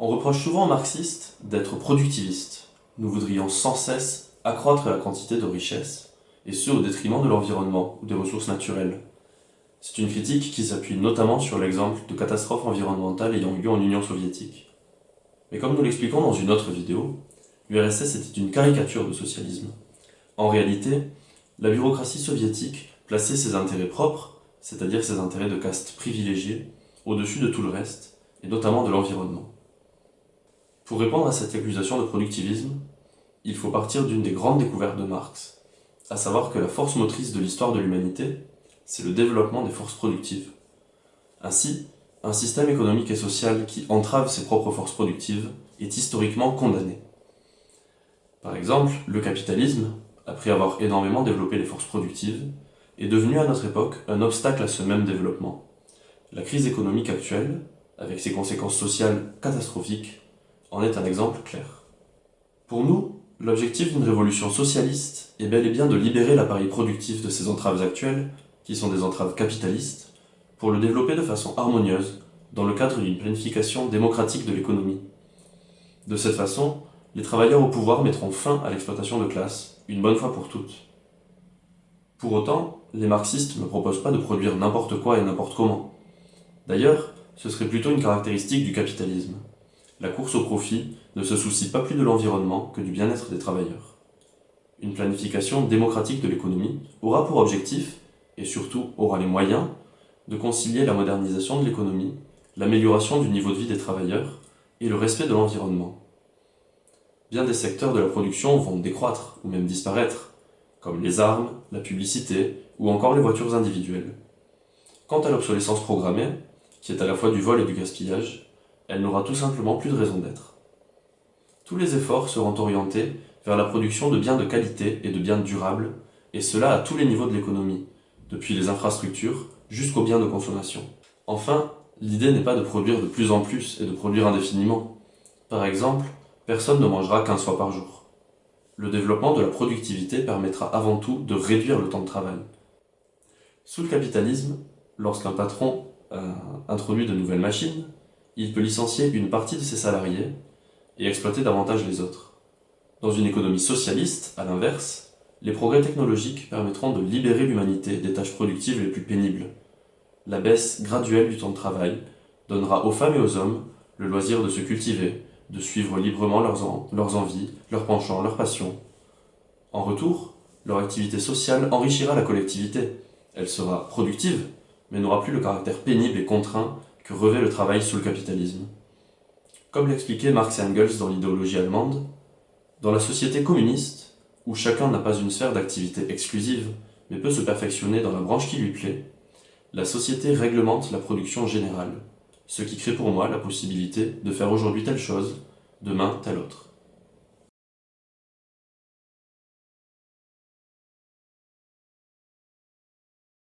On reproche souvent aux marxistes d'être productivistes. Nous voudrions sans cesse accroître la quantité de richesses, et ce au détriment de l'environnement ou des ressources naturelles. C'est une critique qui s'appuie notamment sur l'exemple de catastrophes environnementales ayant eu lieu en Union soviétique. Mais comme nous l'expliquons dans une autre vidéo, l'URSS était une caricature de socialisme. En réalité, la bureaucratie soviétique plaçait ses intérêts propres, c'est-à-dire ses intérêts de caste privilégiés, au-dessus de tout le reste, et notamment de l'environnement. Pour répondre à cette accusation de productivisme, il faut partir d'une des grandes découvertes de Marx, à savoir que la force motrice de l'histoire de l'humanité, c'est le développement des forces productives. Ainsi, un système économique et social qui entrave ses propres forces productives est historiquement condamné. Par exemple, le capitalisme, après avoir énormément développé les forces productives, est devenu à notre époque un obstacle à ce même développement. La crise économique actuelle, avec ses conséquences sociales catastrophiques, en est un exemple clair. Pour nous, l'objectif d'une révolution socialiste est bel et bien de libérer l'appareil productif de ces entraves actuelles, qui sont des entraves capitalistes, pour le développer de façon harmonieuse, dans le cadre d'une planification démocratique de l'économie. De cette façon, les travailleurs au pouvoir mettront fin à l'exploitation de classe, une bonne fois pour toutes. Pour autant, les marxistes ne proposent pas de produire n'importe quoi et n'importe comment. D'ailleurs, ce serait plutôt une caractéristique du capitalisme. La course au profit ne se soucie pas plus de l'environnement que du bien-être des travailleurs. Une planification démocratique de l'économie aura pour objectif, et surtout aura les moyens, de concilier la modernisation de l'économie, l'amélioration du niveau de vie des travailleurs et le respect de l'environnement. Bien des secteurs de la production vont décroître ou même disparaître, comme les armes, la publicité ou encore les voitures individuelles. Quant à l'obsolescence programmée, qui est à la fois du vol et du gaspillage, elle n'aura tout simplement plus de raison d'être. Tous les efforts seront orientés vers la production de biens de qualité et de biens durables, et cela à tous les niveaux de l'économie, depuis les infrastructures jusqu'aux biens de consommation. Enfin, l'idée n'est pas de produire de plus en plus et de produire indéfiniment. Par exemple, personne ne mangera qu'un soir par jour. Le développement de la productivité permettra avant tout de réduire le temps de travail. Sous le capitalisme, lorsqu'un patron euh, introduit de nouvelles machines, il peut licencier une partie de ses salariés et exploiter davantage les autres. Dans une économie socialiste, à l'inverse, les progrès technologiques permettront de libérer l'humanité des tâches productives les plus pénibles. La baisse graduelle du temps de travail donnera aux femmes et aux hommes le loisir de se cultiver, de suivre librement leurs, envies, leurs penchants, leurs passions. En retour, leur activité sociale enrichira la collectivité. Elle sera productive, mais n'aura plus le caractère pénible et contraint que revêt le travail sous le capitalisme. Comme l'expliquait Marx et Engels dans l'idéologie allemande, dans la société communiste, où chacun n'a pas une sphère d'activité exclusive, mais peut se perfectionner dans la branche qui lui plaît, la société réglemente la production générale, ce qui crée pour moi la possibilité de faire aujourd'hui telle chose, demain telle autre.